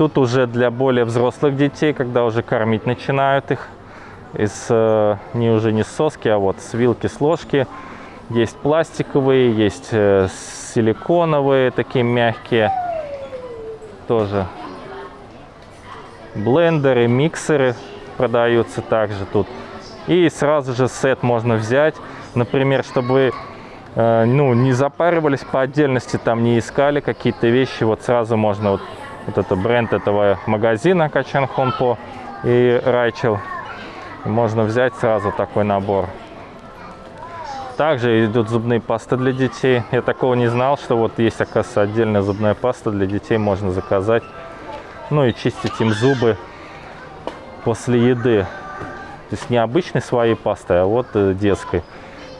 Тут уже для более взрослых детей, когда уже кормить начинают их. Из, э, не уже не с соски, а вот с вилки, с ложки. Есть пластиковые, есть э, силиконовые, такие мягкие. Тоже блендеры, миксеры продаются также тут. И сразу же сет можно взять. Например, чтобы э, ну, не запаривались по отдельности, там не искали какие-то вещи. Вот сразу можно, вот, вот это бренд этого магазина Качан Хонпо и Райчел. Можно взять сразу такой набор. Также идут зубные пасты для детей. Я такого не знал, что вот есть, оказывается, отдельная зубная паста для детей. Можно заказать. Ну и чистить им зубы после еды. То есть не обычной своей пастой, а вот э, детской.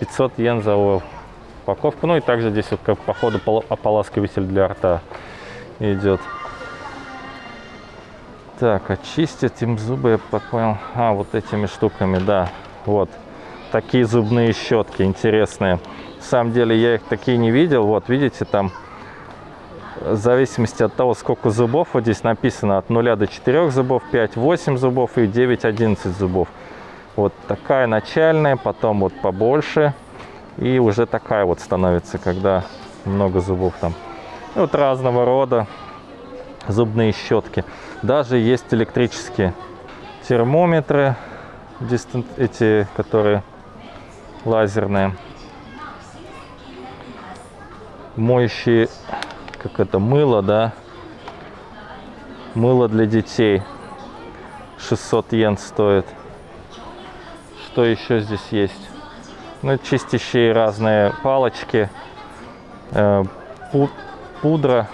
500 йен за упаковку. Ну и также здесь вот как по ополаскиватель для рта идет. Так, очистить им зубы, я понял. А, вот этими штуками, да. Вот. Такие зубные щетки интересные. На самом деле я их такие не видел. Вот, видите, там в зависимости от того, сколько зубов, вот здесь написано от 0 до 4 зубов, 5-8 зубов и 9-11 зубов. Вот такая начальная, потом вот побольше. И уже такая вот становится, когда много зубов там. И вот разного рода зубные щетки. Даже есть электрические термометры, эти, которые лазерные. Моющие, как это, мыло, да? Мыло для детей. 600 йен стоит. Что еще здесь есть? Ну, чистящие разные палочки, э, пудра.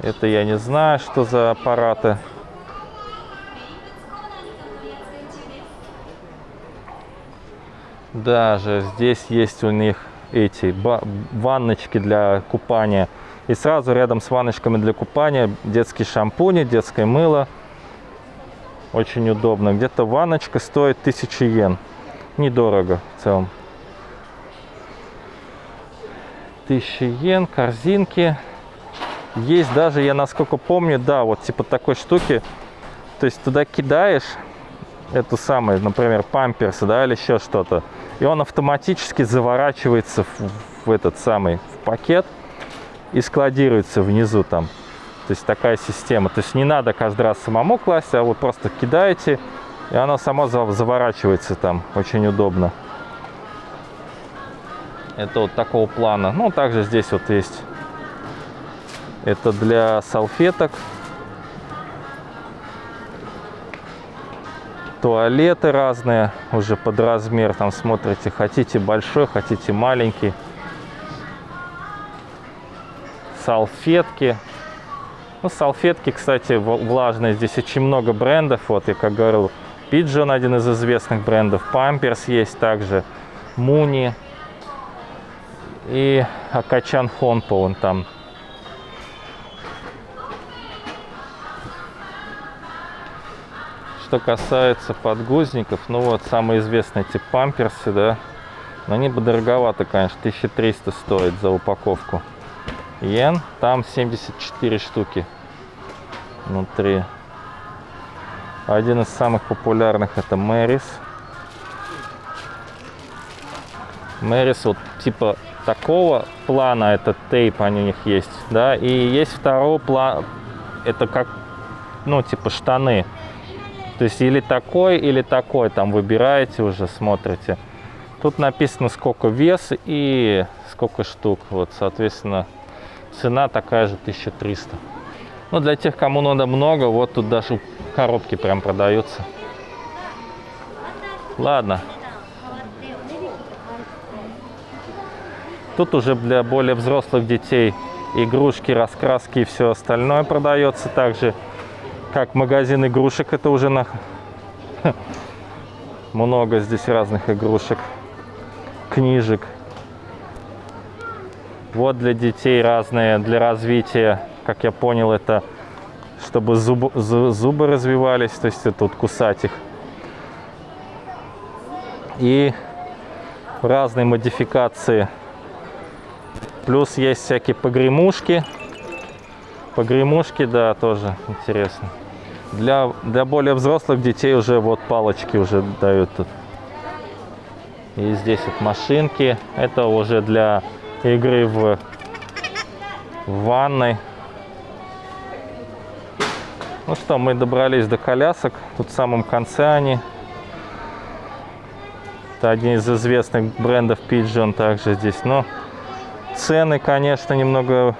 Это я не знаю, что за аппараты. Даже здесь есть у них эти ванночки для купания. И сразу рядом с ванночками для купания детские шампуни, детское мыло. Очень удобно. Где-то ванночка стоит 1000 йен. Недорого в целом. 1000 йен, корзинки. Есть даже, я насколько помню, да, вот типа такой штуки. То есть туда кидаешь эту самую, например, памперсы, да, или еще что-то. И он автоматически заворачивается в, в этот самый в пакет и складируется внизу там. То есть такая система. То есть не надо каждый раз самому класть, а вот просто кидаете, и она сама заворачивается там. Очень удобно. Это вот такого плана. Ну, также здесь вот есть. Это для салфеток. Туалеты разные, уже под размер. Там смотрите, хотите большой, хотите маленький. Салфетки. Ну, салфетки, кстати, влажные. Здесь очень много брендов. Вот, я как говорил, Pigeon один из известных брендов. Pampers есть также. Муни. И Акачан Хонпо он там. Что касается подгузников, ну вот, самые известные эти памперсы, да. Но они бы дороговато, конечно, 1300 стоит за упаковку йен. Там 74 штуки внутри. Один из самых популярных это Мэрис. Мэрис вот типа такого плана, это тейп, они у них есть, да, и есть второй план, это как, ну, типа штаны. То есть или такой, или такой, там выбираете уже, смотрите. Тут написано, сколько вес и сколько штук, вот, соответственно, Цена такая же 1300. Но для тех, кому надо много, вот тут даже коробки прям продаются. Ладно. Тут уже для более взрослых детей игрушки, раскраски и все остальное продается также. Как магазин игрушек, это уже на... много здесь разных игрушек, книжек. Вот для детей разные, для развития, как я понял, это чтобы зуб, зубы развивались, то есть тут кусать их. И разные модификации Плюс есть всякие погремушки. Погремушки, да, тоже интересно. Для, для более взрослых детей уже вот палочки уже дают тут. И здесь вот машинки. Это уже для игры в, в ванной. Ну что, мы добрались до колясок. Тут в самом конце они. Это один из известных брендов Pigeon также здесь. Но цены, конечно, немного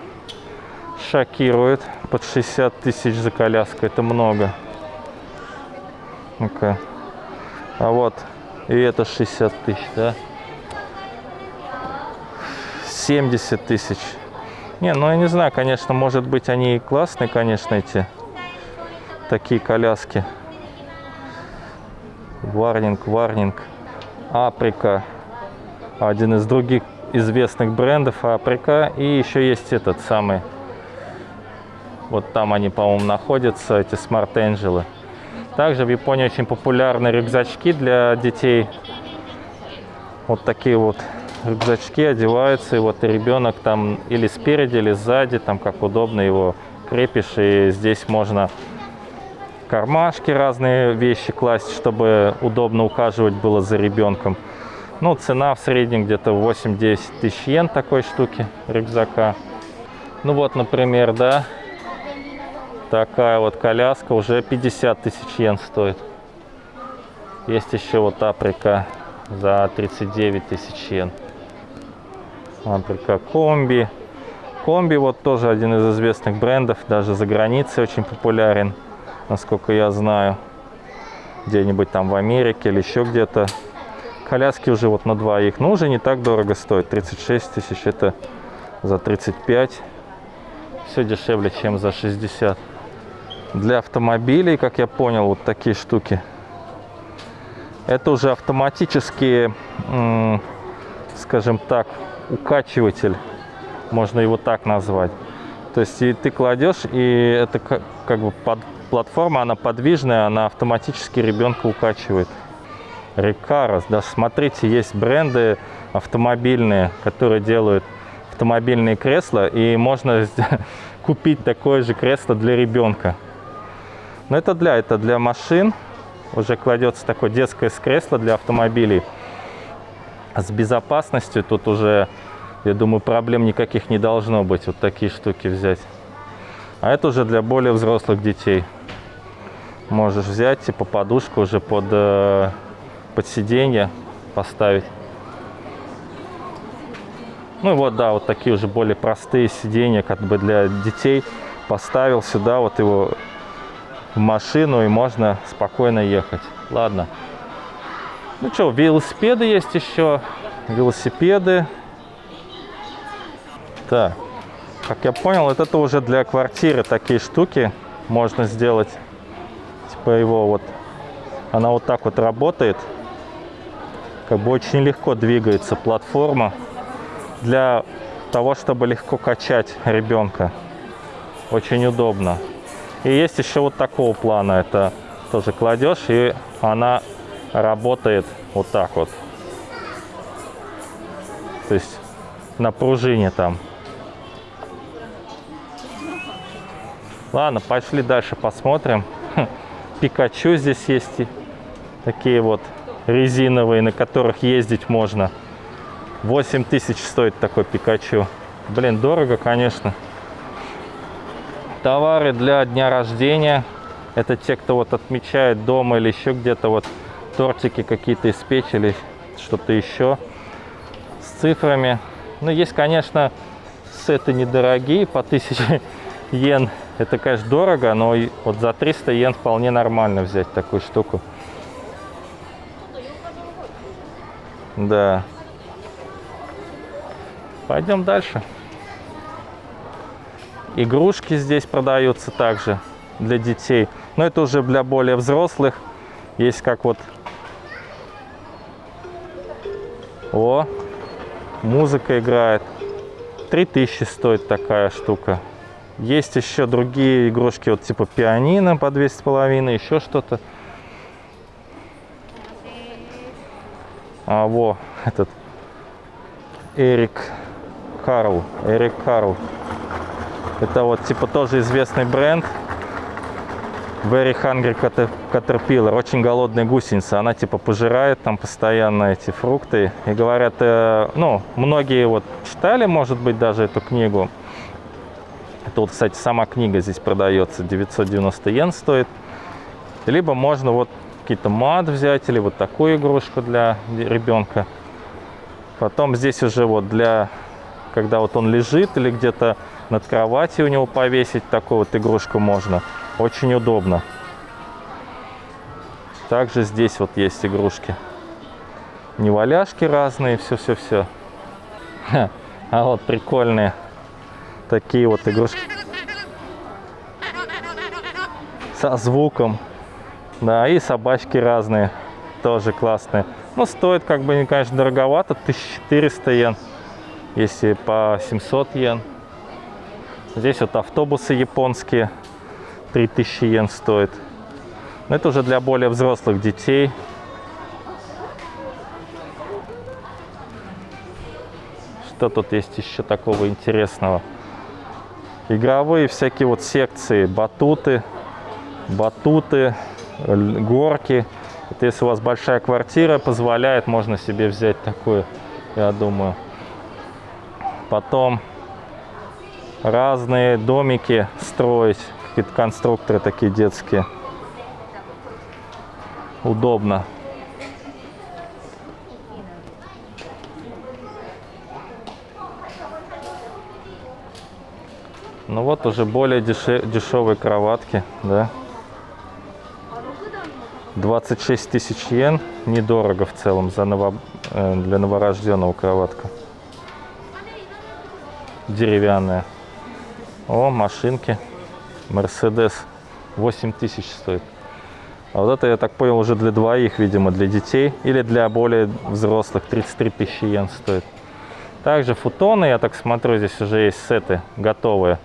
шокируют. Под 60 тысяч за коляску. Это много. Ну-ка. А вот. И это 60 тысяч, да? 70 тысяч. Не, ну я не знаю, конечно, может быть они классные, конечно, эти такие коляски. Варнинг, Варнинг, Априка. Один из других известных брендов Априка. И еще есть этот самый. Вот там они, по-моему, находятся, эти Angel. Также в Японии очень популярны рюкзачки для детей. Вот такие вот рюкзачки одеваются, и вот ребенок там или спереди, или сзади, там как удобно его крепишь, и здесь можно кармашки, разные вещи класть, чтобы удобно ухаживать было за ребенком. Ну, цена в среднем где-то 8-10 тысяч йен такой штуки рюкзака. Ну вот, например, да, такая вот коляска уже 50 тысяч йен стоит. Есть еще вот Априка за 39 тысяч йен. Априка Комби. Комби вот тоже один из известных брендов, даже за границей очень популярен насколько я знаю. Где-нибудь там в Америке или еще где-то. Коляски уже вот на двоих. Но уже не так дорого стоит. 36 тысяч это за 35. Все дешевле, чем за 60. Для автомобилей, как я понял, вот такие штуки. Это уже автоматические, скажем так, укачиватель. Можно его так назвать. То есть и ты кладешь, и это как, как бы под, платформа, она подвижная, она автоматически ребенка укачивает. Рекарос, да, смотрите, есть бренды автомобильные, которые делают автомобильные кресла, и можно купить такое же кресло для ребенка. Но это для, это для машин, уже кладется такое детское кресло для автомобилей. С безопасностью тут уже, я думаю, проблем никаких не должно быть, вот такие штуки взять. А это уже для более взрослых детей можешь взять типа подушку уже под, э, под сиденье поставить. Ну вот, да, вот такие уже более простые сиденья, как бы для детей. Поставил сюда вот его в машину и можно спокойно ехать. Ладно. Ну что, велосипеды есть еще. Велосипеды. Так, как я понял, это уже для квартиры такие штуки можно сделать типа его вот, она вот так вот работает. Как бы очень легко двигается платформа для того, чтобы легко качать ребенка. Очень удобно. И есть еще вот такого плана. Это тоже кладешь, и она работает вот так вот. То есть на пружине там. Ладно, пошли дальше посмотрим. Пикачу здесь есть такие вот резиновые, на которых ездить можно. 8 тысяч стоит такой Пикачу. Блин, дорого, конечно. Товары для дня рождения. Это те, кто вот отмечает дома или еще где-то вот тортики какие-то испечь или что-то еще с цифрами. Ну, есть, конечно, сеты недорогие, по 1000 йен это, конечно, дорого, но вот за 300 йен вполне нормально взять такую штуку. Да. Пойдем дальше. Игрушки здесь продаются также для детей. Но это уже для более взрослых. Есть как вот... О, музыка играет. 3000 стоит такая штука. Есть еще другие игрушки, вот типа пианино по 200,5, еще что-то. А, во, этот Эрик Карл. Эрик Карл. Это вот типа тоже известный бренд. Very Hungry Caterpillar. Очень голодная гусеница. Она типа пожирает там постоянно эти фрукты. И говорят, э, ну, многие вот читали, может быть, даже эту книгу. Это вот, кстати, сама книга здесь продается. 990 йен стоит. Либо можно вот какие-то мат взять или вот такую игрушку для ребенка. Потом здесь уже вот для, когда вот он лежит или где-то над кроватью у него повесить, такую вот игрушку можно. Очень удобно. Также здесь вот есть игрушки. Неваляшки разные, все-все-все. А вот прикольные такие вот игрушки. Со звуком. Да, и собачки разные. Тоже классные. Ну, стоит как бы, конечно, дороговато. 1400 йен. Если по 700 йен. Здесь вот автобусы японские. 3000 йен стоит. Но это уже для более взрослых детей. Что тут есть еще такого интересного? Игровые всякие вот секции, батуты, батуты, горки. Это если у вас большая квартира позволяет, можно себе взять такую, я думаю. Потом разные домики строить какие-то конструкторы такие детские. Удобно. Ну вот уже более дешевые кроватки, да. 26 тысяч йен. Недорого в целом за ново... Э, для новорожденного кроватка. Деревянная. О, машинки. Мерседес 8 тысяч стоит. А вот это, я так понял, уже для двоих, видимо, для детей. Или для более взрослых 33 тысячи йен стоит. Также футоны, я так смотрю, здесь уже есть сеты готовые.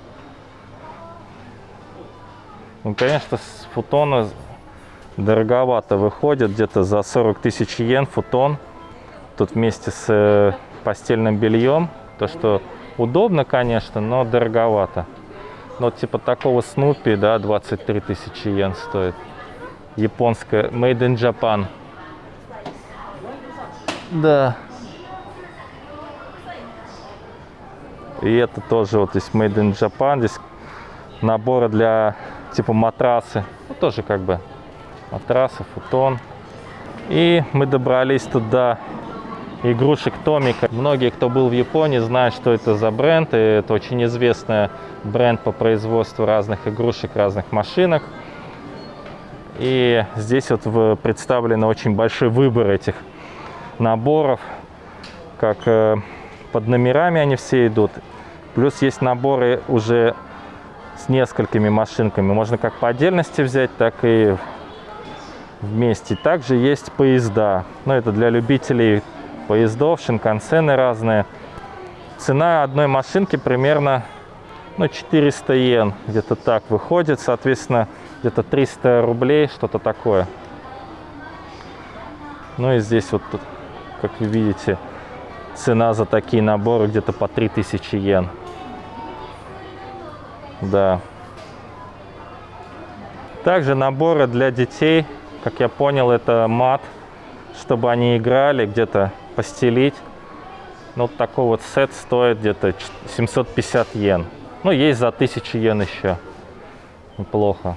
Ну, конечно, с футона дороговато выходит, где-то за 40 тысяч йен футон. Тут вместе с э, постельным бельем. То, что удобно, конечно, но дороговато. Ну, типа такого Снупи, да, 23 тысячи йен стоит. Японская, made in Japan. Да. И это тоже вот здесь made in Japan. Здесь наборы для типа матрасы. Ну, тоже как бы матрасы, футон. И мы добрались туда игрушек Томика. Многие, кто был в Японии, знают, что это за бренд. И это очень известный бренд по производству разных игрушек, разных машинок. И здесь вот представлен очень большой выбор этих наборов. Как э, под номерами они все идут. Плюс есть наборы уже с несколькими машинками. Можно как по отдельности взять, так и вместе. Также есть поезда. Но это для любителей поездов, шинкансены разные. Цена одной машинки примерно ну, 400 йен, где-то так выходит. Соответственно, где-то 300 рублей, что-то такое. Ну и здесь вот, как вы видите, цена за такие наборы где-то по 3000 йен. Да. Также наборы для детей, как я понял, это мат, чтобы они играли, где-то постелить. Ну, вот такой вот сет стоит где-то 750 йен. Ну, есть за 1000 йен еще. Неплохо.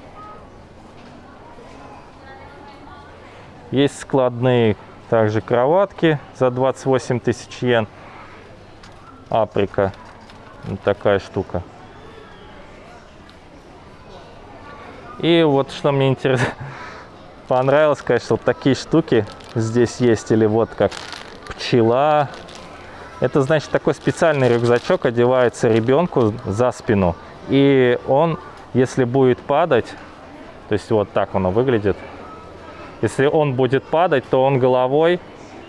Есть складные также кроватки за 28 тысяч йен. Априка. Вот такая штука. И вот что мне интересно, понравилось, конечно, вот такие штуки здесь есть. Или вот как пчела. Это значит такой специальный рюкзачок одевается ребенку за спину. И он, если будет падать, то есть вот так оно выглядит. Если он будет падать, то он головой,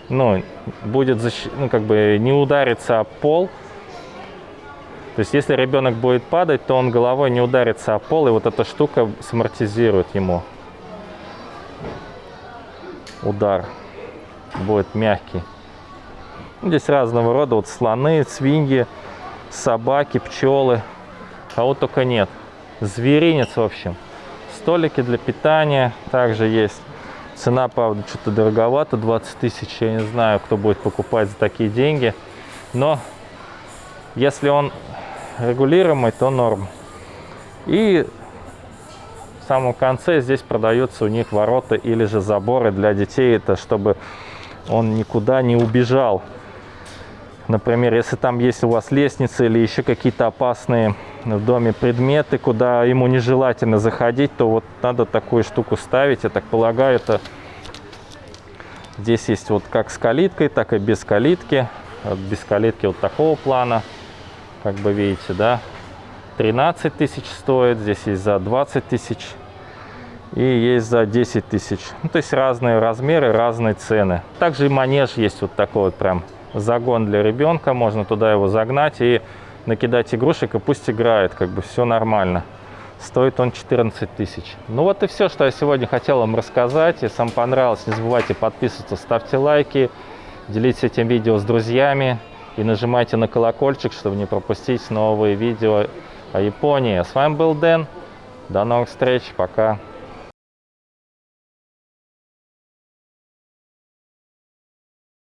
ну, будет, защ... ну, как бы не удариться о пол, то есть, если ребенок будет падать, то он головой не ударится о пол, и вот эта штука самортизирует ему удар. Будет мягкий. Здесь разного рода вот слоны, свиньи, собаки, пчелы. Кого только нет. Зверинец, в общем. Столики для питания также есть. Цена, правда, что-то дороговато, 20 тысяч. Я не знаю, кто будет покупать за такие деньги. Но если он регулируемый, то норм. И в самом конце здесь продаются у них ворота или же заборы для детей. Это чтобы он никуда не убежал. Например, если там есть у вас лестница или еще какие-то опасные в доме предметы, куда ему нежелательно заходить, то вот надо такую штуку ставить. Я так полагаю, это здесь есть вот как с калиткой, так и без калитки. Без калитки вот такого плана, как бы видите, да. 13 тысяч стоит, здесь есть за 20 тысяч и есть за 10 тысяч. Ну, то есть разные размеры, разные цены. Также и манеж есть вот такой вот прям загон для ребенка, можно туда его загнать и накидать игрушек, и пусть играет, как бы все нормально. Стоит он 14 тысяч. Ну вот и все, что я сегодня хотел вам рассказать. Если вам понравилось, не забывайте подписываться, ставьте лайки, делитесь этим видео с друзьями и нажимайте на колокольчик, чтобы не пропустить новые видео о Японии. С вами был Дэн. До новых встреч. Пока.